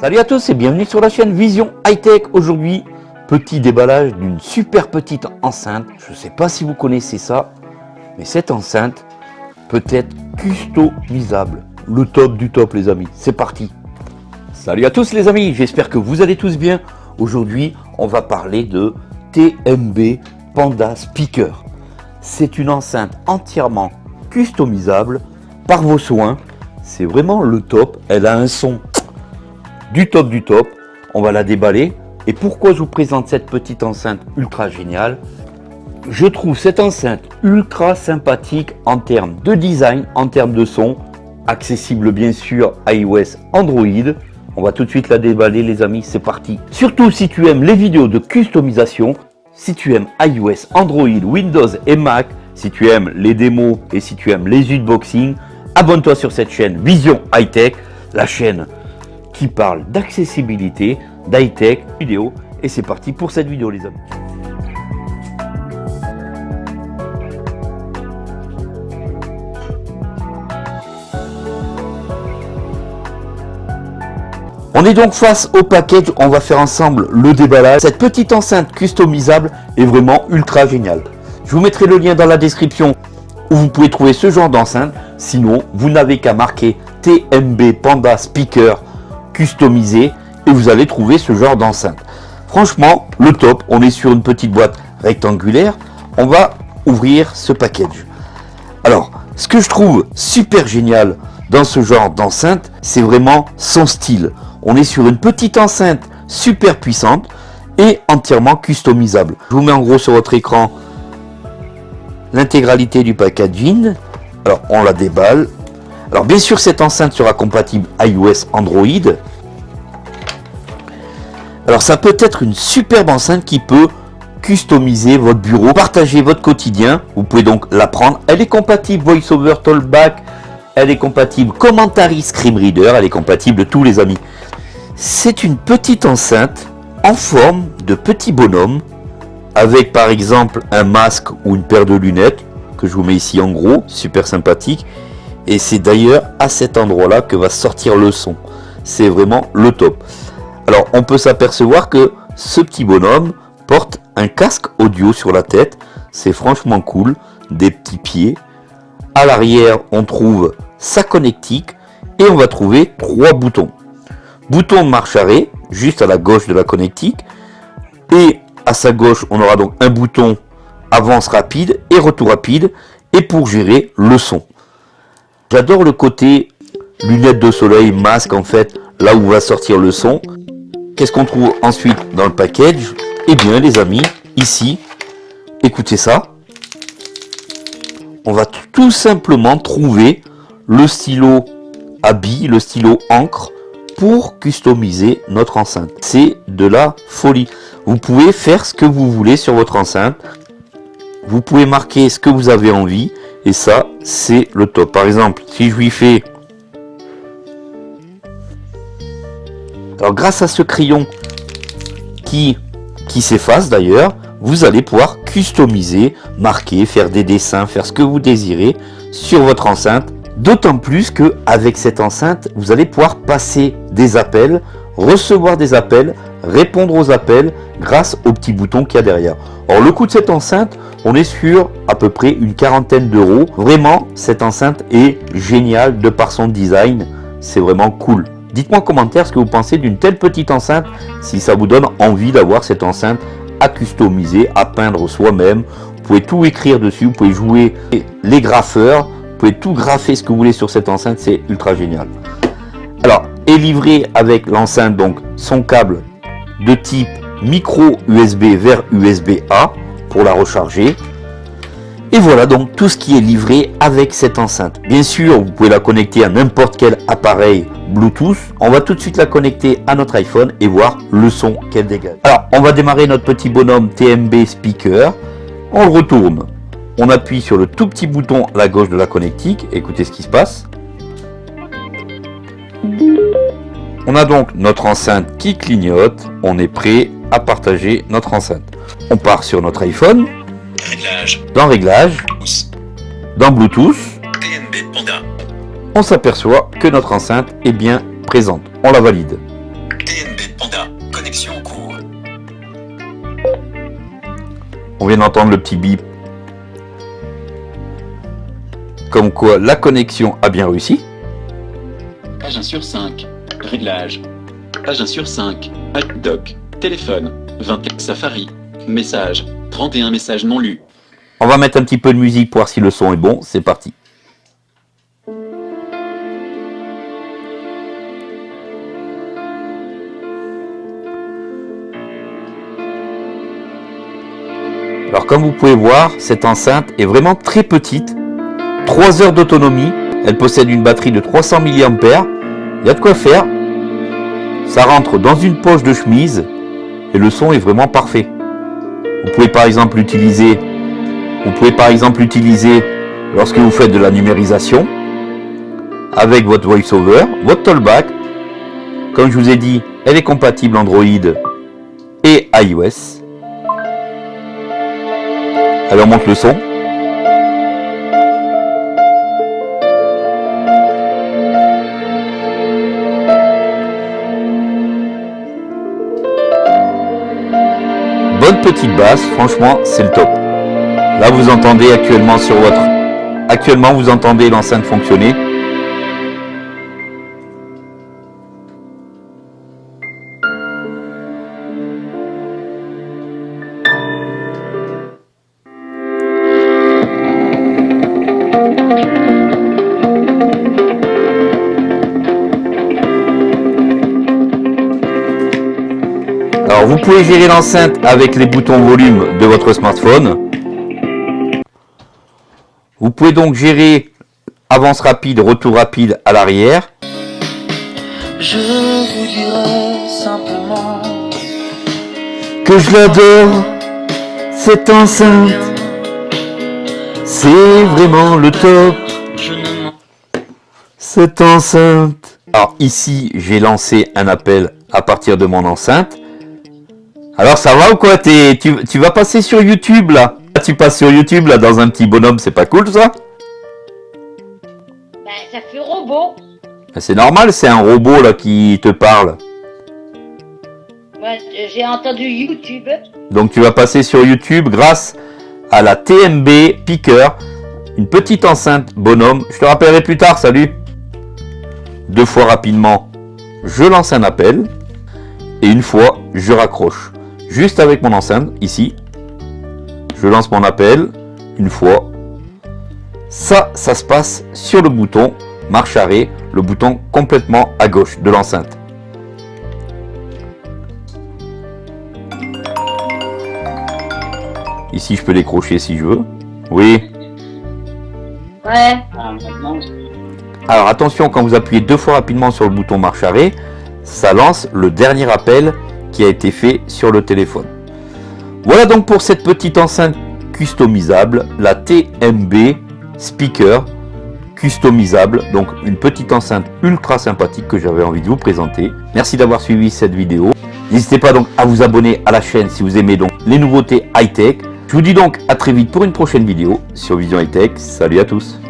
Salut à tous et bienvenue sur la chaîne Vision High Tech. Aujourd'hui, petit déballage d'une super petite enceinte. Je ne sais pas si vous connaissez ça, mais cette enceinte peut être customisable. Le top du top les amis, c'est parti Salut à tous les amis, j'espère que vous allez tous bien. Aujourd'hui, on va parler de TMB Panda Speaker. C'est une enceinte entièrement customisable par vos soins. C'est vraiment le top. Elle a un son du top du top. On va la déballer. Et pourquoi je vous présente cette petite enceinte ultra géniale? Je trouve cette enceinte ultra sympathique en termes de design, en termes de son, accessible bien sûr iOS, Android. On va tout de suite la déballer les amis, c'est parti. Surtout si tu aimes les vidéos de customisation, si tu aimes iOS, Android, Windows et Mac, si tu aimes les démos et si tu aimes les unboxings, abonne-toi sur cette chaîne Vision High Tech, la chaîne qui parle d'accessibilité, d'high-tech, vidéo. Et c'est parti pour cette vidéo les amis. On est donc face au package, on va faire ensemble le déballage. Cette petite enceinte customisable est vraiment ultra géniale. Je vous mettrai le lien dans la description où vous pouvez trouver ce genre d'enceinte. Sinon, vous n'avez qu'à marquer TMB Panda Speaker customisé et vous allez trouver ce genre d'enceinte. Franchement, le top, on est sur une petite boîte rectangulaire. On va ouvrir ce package. Alors, ce que je trouve super génial dans ce genre d'enceinte, c'est vraiment son style. On est sur une petite enceinte super puissante et entièrement customisable. Je vous mets en gros sur votre écran l'intégralité du packaging. Alors, on la déballe. Alors, bien sûr, cette enceinte sera compatible iOS, Android. Alors, ça peut être une superbe enceinte qui peut customiser votre bureau, partager votre quotidien. Vous pouvez donc la prendre. Elle est compatible VoiceOver Talkback. Elle est compatible Commentary Screen Reader. Elle est compatible tous les amis. C'est une petite enceinte en forme de petit bonhomme avec par exemple un masque ou une paire de lunettes que je vous mets ici en gros, super sympathique. Et c'est d'ailleurs à cet endroit-là que va sortir le son. C'est vraiment le top. Alors on peut s'apercevoir que ce petit bonhomme porte un casque audio sur la tête. C'est franchement cool. Des petits pieds. À l'arrière, on trouve sa connectique et on va trouver trois boutons. Bouton marche arrêt, juste à la gauche de la connectique. Et à sa gauche, on aura donc un bouton avance rapide et retour rapide. Et pour gérer le son. J'adore le côté lunettes de soleil, masque en fait, là où va sortir le son. Qu'est-ce qu'on trouve ensuite dans le package Eh bien les amis, ici, écoutez ça. On va tout simplement trouver le stylo à billes, le stylo encre pour customiser notre enceinte. C'est de la folie. Vous pouvez faire ce que vous voulez sur votre enceinte. Vous pouvez marquer ce que vous avez envie. Et ça, c'est le top. Par exemple, si je lui fais... Alors, grâce à ce crayon qui, s'efface d'ailleurs, vous allez pouvoir customiser, marquer, faire des dessins, faire ce que vous désirez sur votre enceinte. D'autant plus que avec cette enceinte, vous allez pouvoir passer des appels, recevoir des appels, répondre aux appels grâce au petit bouton qu'il y a derrière. Or le coût de cette enceinte, on est sur à peu près une quarantaine d'euros. Vraiment, cette enceinte est géniale de par son design. C'est vraiment cool. Dites-moi en commentaire ce que vous pensez d'une telle petite enceinte, si ça vous donne envie d'avoir cette enceinte à customiser, à peindre soi-même. Vous pouvez tout écrire dessus, vous pouvez jouer les graffeurs, vous pouvez tout graffer ce que vous voulez sur cette enceinte, c'est ultra génial. Alors, est livré avec l'enceinte, donc son câble de type micro USB vers USB-A pour la recharger. Et voilà donc tout ce qui est livré avec cette enceinte. Bien sûr, vous pouvez la connecter à n'importe quel appareil Bluetooth. On va tout de suite la connecter à notre iPhone et voir le son qu'elle dégage. Alors, on va démarrer notre petit bonhomme TMB speaker. On le retourne. On appuie sur le tout petit bouton à gauche de la connectique. Écoutez ce qui se passe. On a donc notre enceinte qui clignote. On est prêt à partager notre enceinte. On part sur notre iPhone. Réglage. Dans Réglages. Dans Bluetooth. TNB Panda. On s'aperçoit que notre enceinte est bien présente. On la valide. connexion en cours. On vient d'entendre le petit bip. Comme quoi la connexion a bien réussi. Page 1 sur 5. Réglage. Page 1 sur 5. Doc. Téléphone. 20 Safari. Message. 31 messages non lus. On va mettre un petit peu de musique pour voir si le son est bon. C'est parti. Alors comme vous pouvez voir, cette enceinte est vraiment très petite. 3 heures d'autonomie. Elle possède une batterie de 300 mAh. Il y a de quoi faire. Ça rentre dans une poche de chemise. Et le son est vraiment parfait. Vous pouvez par exemple l'utiliser. Vous pouvez par exemple lorsque vous faites de la numérisation. Avec votre VoiceOver, votre Tollback. Comme je vous ai dit, elle est compatible Android et iOS. Alors monte le son. Petite basse, franchement c'est le top. Là vous entendez actuellement sur votre... Actuellement vous entendez l'enceinte fonctionner. Alors vous pouvez gérer l'enceinte avec les boutons volume de votre smartphone. Vous pouvez donc gérer avance rapide, retour rapide à l'arrière. Je vous dirai simplement Que je l'adore, cette enceinte. C'est vraiment le top, cette enceinte. Alors ici, j'ai lancé un appel à partir de mon enceinte. Alors ça va ou quoi? Tu, tu vas passer sur YouTube là Tu passes sur YouTube là dans un petit bonhomme, c'est pas cool ça? Ben, ça fait robot. C'est normal, c'est un robot là qui te parle. Moi, j'ai entendu YouTube. Donc tu vas passer sur YouTube grâce à la TMB Picker, une petite enceinte bonhomme. Je te rappellerai plus tard, salut. Deux fois rapidement, je lance un appel et une fois, je raccroche. Juste avec mon enceinte, ici, je lance mon appel une fois. Ça, ça se passe sur le bouton marche arrêt, le bouton complètement à gauche de l'enceinte. Ici, je peux décrocher si je veux. Oui. Ouais. Alors attention, quand vous appuyez deux fois rapidement sur le bouton marche arrêt, ça lance le dernier appel qui a été fait sur le téléphone. Voilà donc pour cette petite enceinte customisable, la TMB Speaker customisable. Donc une petite enceinte ultra sympathique que j'avais envie de vous présenter. Merci d'avoir suivi cette vidéo. N'hésitez pas donc à vous abonner à la chaîne si vous aimez donc les nouveautés high-tech. Je vous dis donc à très vite pour une prochaine vidéo sur Vision High Tech. Salut à tous